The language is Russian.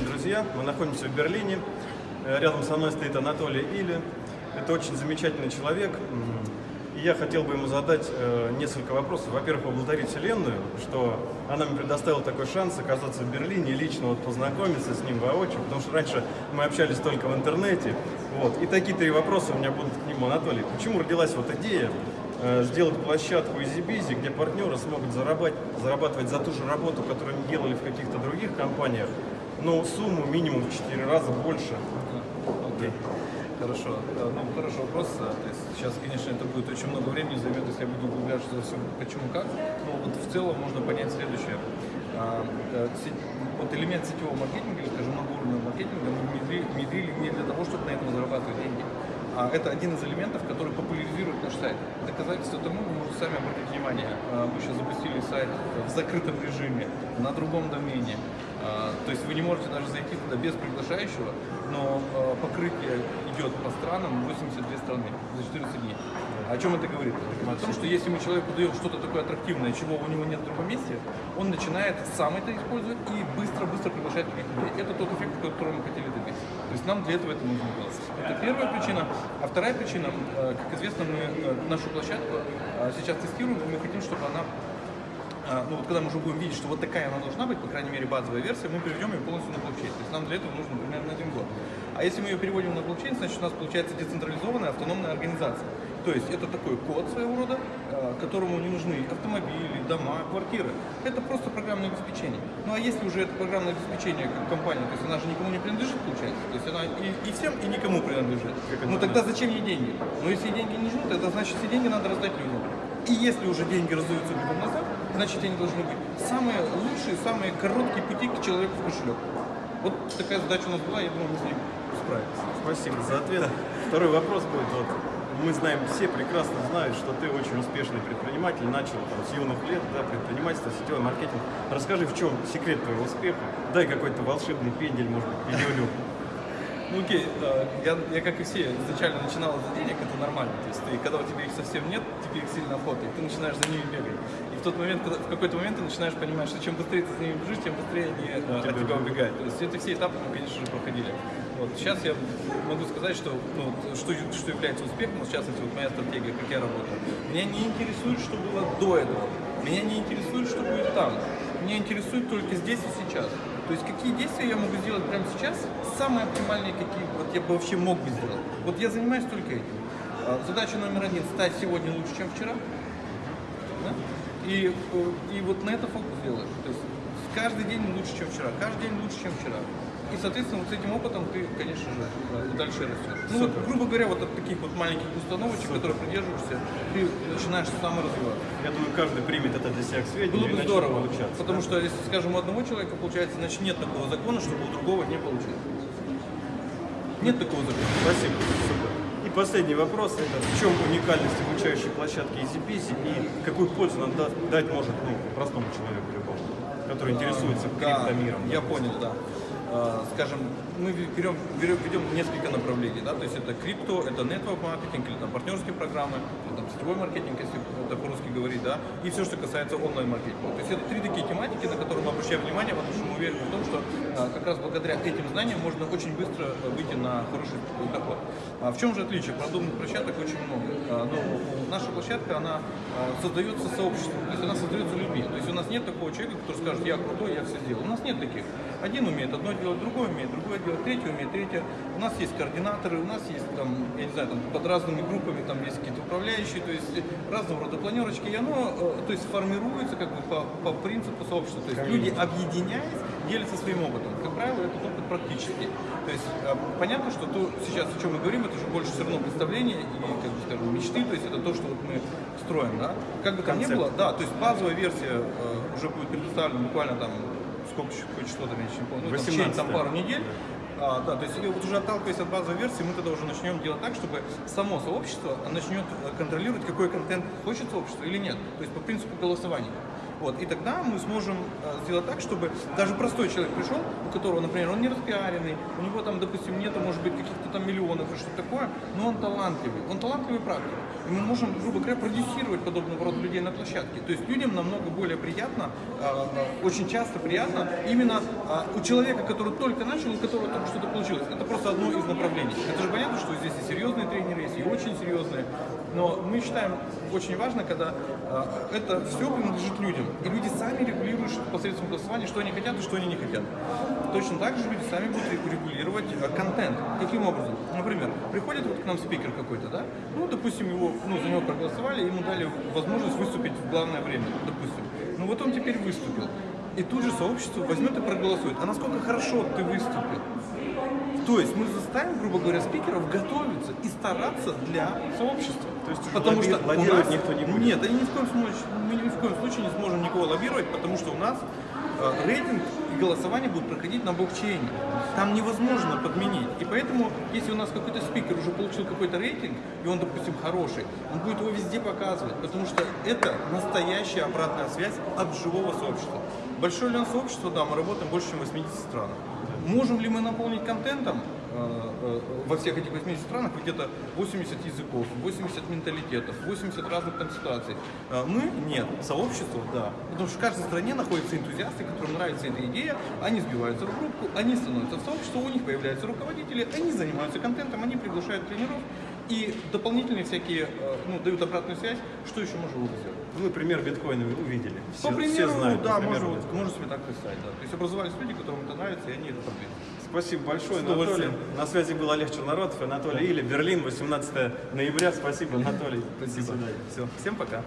друзья, мы находимся в Берлине. Э, Рядом со мной стоит Анатолий Или. Это очень замечательный человек. И я хотел бы ему задать э, несколько вопросов. Во-первых, поблагодарить Вселенную, что она мне предоставила такой шанс оказаться в Берлине и лично вот познакомиться с ним воочию, потому что раньше мы общались только в интернете. Вот. И такие три вопроса у меня будут к нему. Анатолий, почему родилась вот идея э, сделать площадку EasyBizy, где партнеры смогут зарабатывать за ту же работу, которую они делали в каких-то других компаниях, но сумму минимум в 4 раза больше. Окей. Хорошо. Э, Ну, хороший вопрос. Э, То есть сейчас, конечно, это будет очень много времени займет, если я буду углубляться во всем, почему как. Но вот в целом можно понять следующее. Э, Вот элемент сетевого маркетинга, или, скажем, многоуровневого маркетинга мы внедри- внедрили не для того, чтобы на этом зарабатывать деньги. А это один из элементов, который популяризирует наш сайт. Доказательство тому вы можете сами обратить внимание. Мы сейчас запустили сайт в закрытом режиме, на другом домене. А, То есть вы не можете даже зайти туда без приглашающего, но а, покрытие идет по странам 82 страны за 14 дней. О чем это говорит? О том, что если мы человеку даем что-то такое аттрактивное, чего у него нет в другом месте, он начинает сам это использовать и быстро-быстро приглашать других людей. Это тот эффект, который мы хотели добиться. То есть нам для этого это нужно делать. Это первая причина. А вторая причина, э, как известно, мы э, нашу площадку э, сейчас тестируем, и мы хотим, чтобы она ну вот когда мы уже будем видеть, что вот такая она должна быть, по крайней мере базовая версия, мы переведем ее полностью на блокчейн. То есть нам для этого нужно примерно один год. А если мы ее переводим на блокчейн, значит у нас получается децентрализованная автономная организация. То есть это такой код своего рода, а, которому не нужны автомобили, дома, квартиры. Это просто программное обеспечение. Ну а если уже это программное обеспечение как компания, то есть она же никому не принадлежит, получается. То есть она и, и всем, и никому принадлежит. Ну тогда зачем ей деньги? Ну если деньги не нужны, тогда значит все деньги надо раздать людям. И если уже деньги раздаются людям назад, значит они должны быть самые лучшие, самые короткие пути к человеку в кошелек. Вот такая задача у нас была, я думаю, мы с ней справились. Спасибо за ответ. Второй вопрос будет. Вот, мы знаем, все прекрасно знают, что ты очень успешный предприниматель, начал там, с юных лет, да, предпринимательство, сетевой маркетинг. Расскажи, в чем секрет твоего успеха? Дай какой-то волшебный пендель, может быть, пилюлю. Ну окей, да, я, я как и все изначально начинал за денег, это нормально. То есть ты, когда у тебя их совсем нет, тебе их сильно охота, и ты начинаешь за ними бегать. И в тот момент, когда, в какой-то момент ты начинаешь понимать, что чем быстрее ты за ними бежишь, тем быстрее они э, от тебя убегают. То есть это все этапы мы, конечно же, проходили. Вот. Сейчас я могу сказать, что, ну, что, что является успехом, вот в частности, вот моя стратегия, как я работаю. Меня не интересует, что было до этого. Меня не интересует, что будет там. Меня интересует только здесь и сейчас. То есть какие действия я могу сделать прямо сейчас, самые оптимальные, какие вот я бы вообще мог бы сделать. Вот я занимаюсь только этим. А, Задача номер один – стать сегодня лучше, чем вчера. Да? И, э, и вот на это фокус делаешь. То есть каждый день лучше, чем вчера, каждый день лучше, чем вчера. И, соответственно, вот с этим опытом ты, конечно э, дальше растешь. Ну, вот, грубо говоря, вот от таких вот маленьких установочек, которые придерживаешься, ты начинаешь саморазвиваться. Я думаю, каждый примет это для себя к сведению Было бы здорово, получаться. потому да? что, если, скажем, у одного человека получается, значит нет такого закона, чтобы у другого не получилось. Нет такого закона. Спасибо. Супер. И последний вопрос. Это в чем уникальность обучающей площадки EasyBizy и какую пользу она да- дать может ну, простому человеку любому, который интересуется Да, криптомиром? я понял, да. А, Скажем, мы берем, берем, ведем несколько направлений, да, то есть это крипто, это network маркетинг, или там партнерские программы, или там сетевой маркетинг, если это по-русски говорить, да, и все, что касается онлайн-маркетинга. То есть это три такие тематики, на которые мы обращаем внимание, потому что мы уверены в том, что а, как раз благодаря этим знаниям можно очень быстро а, выйти на хороший доход. А в чем же отличие? Продуманных площадок очень много. Но наша площадка, она создается сообществом, то есть она создается людьми. То есть у нас нет такого человека, который скажет, я крутой, я все сделал. У нас нет таких. Один умеет одно делать, другой умеет другое делать, третий умеет третье. У нас есть координаторы, у нас есть там, я не знаю, там под разными группами там есть какие-то управляющие, то есть разного рода планерочки, и оно, э, то есть формируется как бы по, по принципу сообщества. То есть люди, объединяясь, делятся своим опытом. Как правило, этот опыт практически. То есть э, понятно, что то сейчас, о чем мы говорим, это же больше все равно представление и, как бы скажем, мечты, то есть это то, что вот мы строим, да. Как бы там ни Концепт. было, да, то есть базовая версия э, уже будет предоставлена буквально там сколько там, я еще не помню, ну, там, в течение, там 18-е. пару недель. А, да, то есть вот уже отталкиваясь от базовой версии, мы тогда уже начнем делать так, чтобы само сообщество начнет э, контролировать, какой контент хочет сообщество или нет. То есть по принципу голосования. Вот, и тогда мы сможем э, сделать так, чтобы даже простой человек пришел, у которого, например, он не распиаренный, у него там, допустим, нету, может быть, каких-то там миллионов и что-то такое, но он талантливый, он талантливый практик. И мы можем, грубо говоря, продюсировать подобного рода людей на площадке. То есть людям намного более приятно, э, очень часто приятно именно э, у человека, который только начал, у которого только что-то получилось. Это просто одно из направлений. Это же понятно, что здесь и серьезные тренеры есть, и очень серьезные. Но мы считаем очень важно, когда это все принадлежит людям. И люди сами регулируют посредством голосования, что они хотят и что они не хотят. Точно так же люди сами будут регулировать э, контент. Каким образом? Например, приходит вот к нам спикер какой-то, да? Ну, допустим, его, ну, за него проголосовали, ему дали возможность выступить в главное время, допустим. Ну, вот он теперь выступил. И тут же сообщество возьмет и проголосует. А насколько хорошо ты выступил? То есть мы заставим, грубо говоря, спикеров готовиться и стараться для сообщества. То есть потому лобби- что лоббировать нас- никто не будет? Нет, и ни в коем случае, мы ни в коем случае не сможем никого лоббировать, потому что у нас э, рейтинг и голосование будут проходить на блокчейне. Там невозможно подменить. И поэтому, если у нас какой-то спикер уже получил какой-то рейтинг, и он, допустим, хороший, он будет его везде показывать, потому что это настоящая обратная связь от живого сообщества. Большое ли у нас сообщество? Да, мы работаем больше, чем в 80 странах. Можем ли мы наполнить контентом э, э, во всех этих 80 странах где-то 80 языков, 80 менталитетов, 80 разных там? Э, Мы нет, сообщество да. Потому что в каждой стране находятся энтузиасты, которым нравится эта идея, они сбиваются в группу, они становятся в сообщество, у них появляются руководители, они занимаются контентом, они приглашают тренеров и дополнительные всякие, э, ну, дают обратную связь, что еще можно было сделать. Вы пример биткоина увидели. Все, По примеру, все знают. да, по примеру можно, можно себе так представить, да. То есть образовались люди, которым это нравится, и они это продвинули. Спасибо большое, Анатолий. На связи был Олег Чернородов, Анатолий Или, Берлин, 18 ноября. Спасибо, Анатолий. До свидания. Все, всем пока.